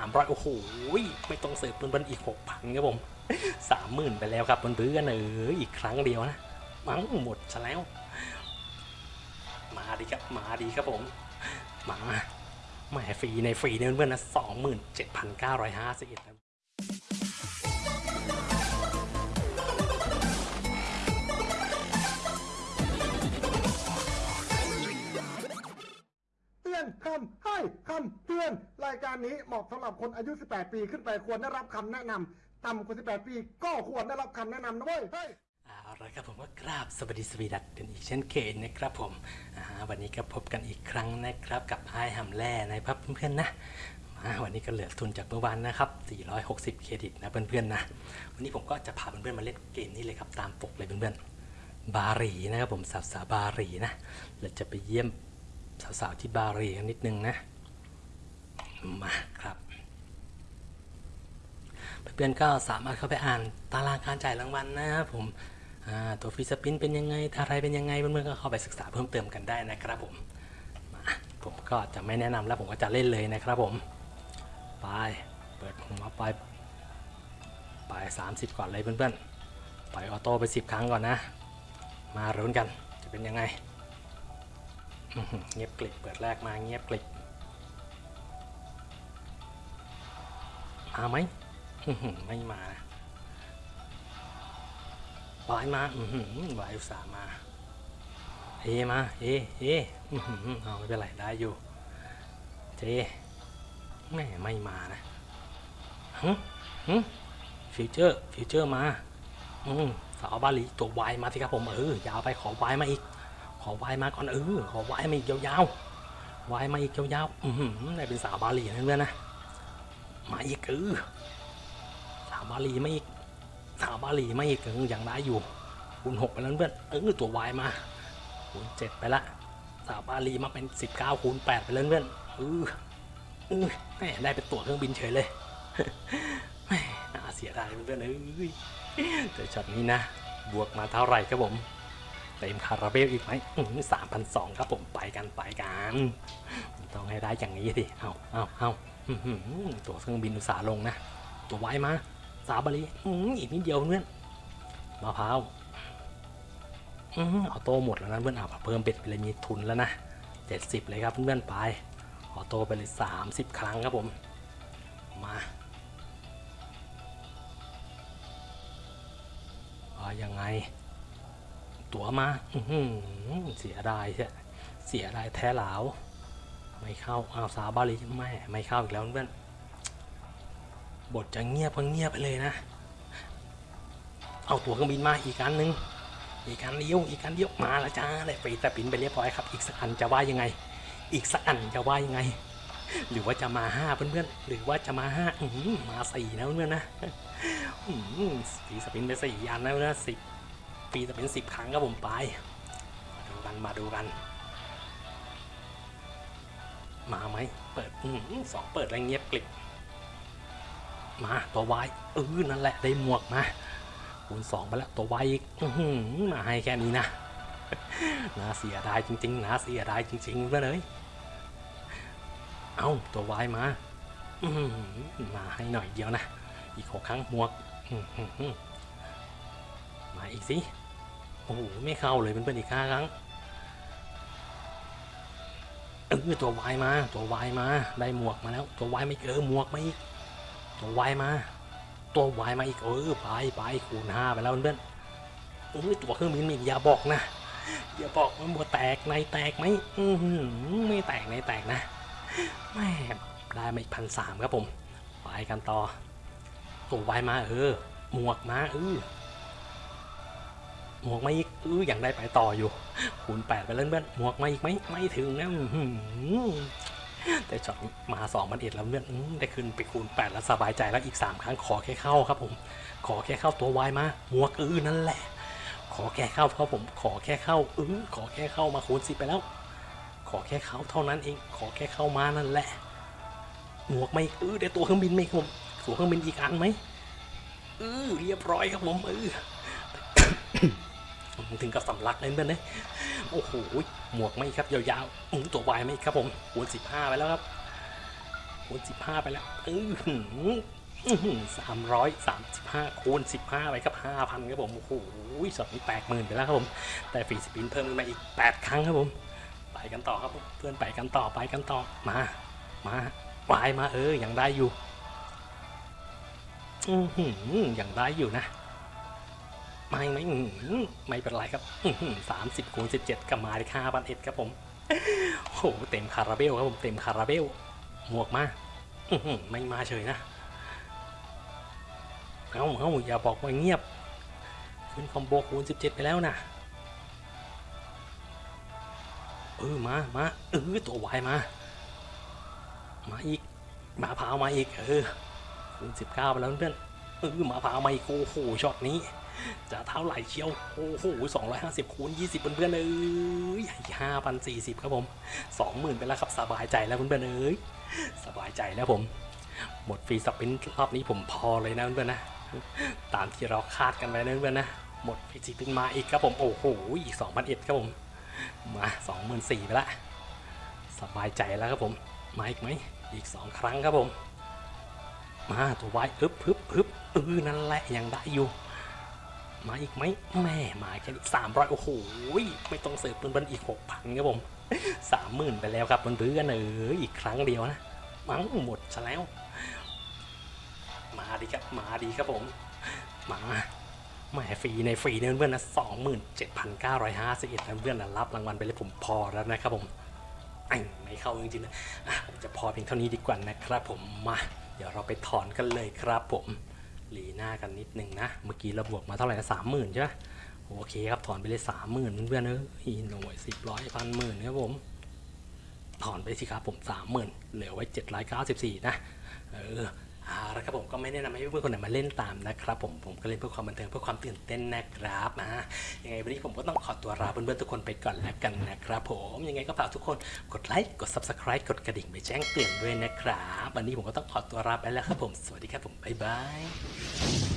300 โอ้โห ไม่ต้องเสิร์ฟเพื่อนๆอีก 6,000 ครับผม 30,000 ไปแล้วครับเพื่อนๆเอออีกครั้งเดียวนะ มั้งหมดซะแล้ว มาดีครับ มาดีครับผม มาแหมฟรีในฟรีเนี่ยเพื่อนๆนะ 27,951 ครับเตือนคำให้คำเตือน รายการนี้เหมาะสำหรับคนอายุ 18 ปีขึ้นไปควรได้รับคำแนะนำต่ำกว่า 18 ปีก็ควรได้รับคำแนะนำนะเว้ยเฮ้ยเอาละครับผมก็กราบสวัสดีสวีดัตกันอีกเช่นเคยนะครับผมวันนี้ก็พบกันอีกครั้งนะครับกับไอ้หำแร่นะครับเพื่อนๆนะวันนี้ก็เหลือทุนจากเมื่อวานนะครับ 460 เครดิตนะเพื่อนๆนะ วันนี้ผมก็จะพาเพื่อนๆมาเล่นเกมนี้เลยครับตามปกเลยเพื่อนๆ บาหรีนะครับผมสาวสาบาหรีนะเราจะไปเยี่ยม สาวๆที่บาหรีกันนิดนึงนะมาครับเพื่อนๆก็สามารถเข้าไปอ่านตารางการจ่ายรางวัลนะครับผมตัวฟีสปินเป็นยังไงอะไรเป็นยังไงเพื่อนๆก็เข้าไปศึกษาเพิ่มเติมกันได้นะครับผมมาผมก็จะไม่แนะนำแล้วผมก็จะเล่นเลยนะครับผมไปเปิดหัวไปไป30 ก่อนเลยเพื่อนๆปล่อยออโต้ไป 10 ครั้งก่อนนะ มารุ้นกันจะเป็นยังไง เงียบกลิบเปิดแรกมาเงียบกลิบมาไหมไม่มานะวายมาอือหือวายอุตส่าห์มาเฮมาเฮเฮอื้อหือเอาไม่เป็นไรได้อยู่เจแม่ไม่มานะฮึฮึ feature feature มาอืมสาวบาหลีตัววายมาสิครับผมเออยาวไปขอวายมาอีก ขอวายมาก่อนเออขอวายมาอีกยาวๆวายมาอีกยาวๆอือหือได้เป็นสาวบาหลีนะเพื่อนนะมาอีกเออสาวบาหลีไม่อีกสาวบาหลีไม่อีกออยังได้อยู่คูณหกไปแล้วเพื่อนเออตัววายมาคูณเจ็ดไปละสาวบาหลีมาเป็นสิบเก้าคูณแปดไปแล้วเพื่อนเออเออได้เป็นตั๋วเครื่องบินเฉยเลยน่าเสียดายเพื่อนเอ้ยแต่ช็อตนี้นะ บวกมาเท่าไหร่ครับผม เต็มคาราเบลอีกไหมสามพันสองครับผมไปกันไปกัน ต้องให้ได้อย่างนี้สิเอาเอาเอาตัวเครื่องบินอุตสาห์ลงนะ ตัวไว้มา สาบาลีอื้ออีกนิดเดียวเพื่อนมะพร้าวอื้ออโต้หมดแล้วนะเพื่อนเอาเพิ่มเป็ดไปเลยมีทุนแล้วนะเจ็ดสิบเลยครับเพื่อนไปออโต้ไปเลยสามสิบครั้งครับผม มาว่ายังไง ตัวมาอืเสียดายใช่เสียดายแท้หลาว ไม่เข้าอ้าวสาบาลีไม่ไม่เข้าอีกแล้วเพื่อนบทจะเงียบก็เงียบไปเลยนะ เอาตัวเครื่องบินมาอีกอันหนึ่งอีกอันเดียวอีกอันเดียวมาแล้วจ้าได้ฟรีแต่ปินไปเรียบร้อยครับ อีกสักอันจะว่ายังไง อีกสักอันจะว่ายังไง หรือว่าจะมาห้าเพื่อนๆหรือว่าจะมาห้ามาสี่นะเพื่อนๆนะอื้อหือฟรีสปินไปสี่อันแล้วนะสิบ ฟรีสปินสิบครั้งครับผมไป มาดูกันมาดูกัน มาไหมเปิดอือสองเปิดอะไรเงียบกลิบมาตัววายเออนั่นแหละได้หมวกมาคูณสองไปแล้วตัววายอีกอมาให้แค่นี้นะน่าเสียดายจริงๆน่าเสียดายจริงๆเพื่อนเอ้ยเอาตัววายมาอืมาให้หน่อยเดียวนะ อีกหกครั้งหมวกมาอีกสิ โอ้โหไม่เข้าเลยเพื่อนๆอีกห้าครั้งเออตัววายมา ตัววายมา ได้หมวกมาแล้ว ตัววายไม่เออหมวกมาอีก ตัววายมา ตัววายมาอีกเออไปไปคูณห้าไปแล้วเพื่อนเออตัวเครื่องบินอีกอย่าบอกนะอย่าบอกว่าหมวแตกในแตกไหมอือหือไม่แตกในแตกนะแม่ได้มาอีกพันสามครับผมไปกันต่อตัววายมาเออหมวกมาเออ หมวกมาอีกเออยังได้ไปต่ออยู่คูณแปดไปแล้วเพื่อนหมวกมาอีกไหมไม่ถึงนะแต่ช็อตนี้มาสองพันเอ็ดแล้วเพื่อนได้ขึ้นไปคูณแปดแล้วสบายใจแล้วอีกสามครั้งขอแค่เข้าครับผมขอแค่เข้าตัววายมาหมวกเออนั่นแหละ ขอแค่เข้าครับผมขอแค่เข้าเออขอแค่เข้ามาคูณสิบไปแล้ว ขอแค่เข้าเท่านั้นเองขอแค่เข้ามานั่นแหละหมวกไม่เออได้ตัวเครื่องบินไหมครับผมตัวเครื่องบินอีกอันไหมเออเรียบร้อยครับผมเออ ถึงกับสำลักเลยเพื่อนเลยโอ้โหหมวกไม่ครับยาวๆอตัววายไม่ครับผมคูณสิบห้าไปแล้วครับคูคูณ15ไปแล้วอืออสามร้อยสามสิบห้าคูณสิบห้าไปครับห้าพันครับผมโอ้โหช็อตนี้แปดหมื่นไปแล้วครับผมแต่ฟรีสปินเพิ่มขึ้นมาอีกแปดครั้งครับผมไปกันต่อครับเพื่อนไปกันต่อไปกันต่อมามาวายมาเออยังได้อยู่อือหือยังได้อยู่นะ ไม่ไม่ไม่เป็นไรครับสามสิบคูณสิบเจ็ดกับมาได้ค่าพันเอ็ดครับผมโอ้โหเต็มคาราเบลครับผมเต็มคาราเบลหมวกมาไม่มาเฉยนะเอาเอาอย่าบอกว่าเงียบ ขึ้นคอมโบคูณ17ไปแล้วนะเออมามาเออตัววายมา มาอีกหมาพาวมาอีกเออคูณ19ไปแล้วเพื่อนเออหมาพาวมาอีกโอ้โหช็อตนี้ จะเท่าไหร่เชียว โอ้โห250คูณ20เพื่อนๆเอ้ย5,040ครับผม20,000ไปแล้วครับสบายใจแล้วเพื่อนๆเอ้ยสบายใจแล้วผม หมดฟรีสปินรอบนี้ผมพอเลยนะเพื่อนๆนะ ตามที่เราคาดกันไว้นะเพื่อนๆนะ หมดฟรีสปินมาอีกครับผม โอ้โห อีก2,001ครับผม มา24,000ไปละ สบายใจแล้วครับผม มาอีกไหม อีก2ครั้งครับผม มาตัวไว้อึบฮึบฮึบเออนั่นแหละยังได้อยู่ มาอีกไหมแม่มาแค่สามร้อยโอ้โหไม่ต้องเสิร์ฟเพิ่นๆอีกหกพันครับผมสามหมื่นไปแล้วครับเพื่อนๆเอออีกครั้งเดียวนะมั้งหมดซะแล้ว มาดีครับมาดีครับผมมาแหม่ฟรีในฟรีเนี่ยเพื่อนๆนะสองหมื่นเจ็ดพันเก้าร้อยห้าสิบเอ็ดเพื่อนๆนะรับรางวัลไปเลยผมพอแล้วนะครับผมไอ้ไม่เข้าจริงๆนะอะผมจะพอเพียงเท่านี้ดีกว่านะครับผมมา เดี๋ยวเราไปถอนกันเลยครับผม หลีหน้ากันนิดนึงนะ เมื่อกี้เราบวกมาเท่าไหร่นะสามหมื่นใช่ไหมโอเคครับ ถอนไปเลยสามหมื่นเพื่อนๆเออหน่วยสิบร้อยพันหมื่นครับผม ถอนไปสิครับผมสามหมื่นเหลือไว้เจ็ดร้อยเก้าสิบสี่นะ เออ เอาละครับผมก็ไม่แนะนำให้เพื่อนๆคนไหนมาเล่นตามนะครับผมผมก็เล่นเพื่อความบันเทิงเพื่อความตื่นเต้นนะครับอ่ายังไงวันนี้ผมก็ต้องขอตัวลาเพื่อนๆทุกคนไปก่อนแล้วกันนะครับผมยังไงก็ฝากทุกคนกดไลค์กด subscribe กดกระดิ่งไปแจ้งเตือนด้วยนะครับวันนี้ผมก็ต้องขอตัวลาไปแล้วครับผมสวัสดีครับผมบ๊ายบาย